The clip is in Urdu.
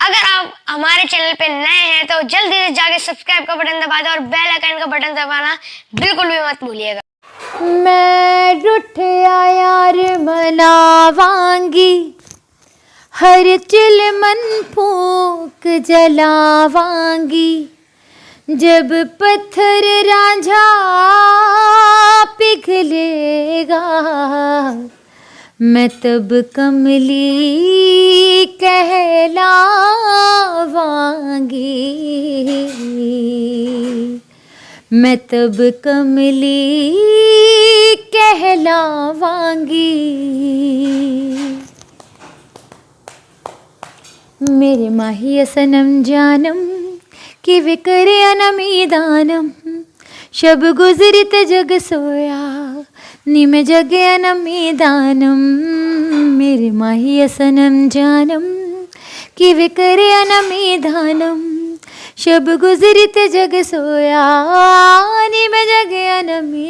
اگر آپ ہمارے چینل پہ نئے ہیں تو جلدی سے جا کے سبسکرائب کا بٹن دبا دیں اور بیل آئکن کا بٹن دبانا بالکل بھی مت بھولیے گا۔ میں ہر چل من پھوک جلاوانگی، جب پتھر رانجھا پگھلے گا۔ میں تب کملی کہہ میں تب کملی کہلاواں گی میرے ماہی سنم جانم کہ وکر کرے دانم شب گزری جگ سویا، نیم جگ انمی دانم میرے ماہی سنم جانم کہ وکر کرے دانم شب گزری گزرتے جگ سویا آنی میں جگیا نمی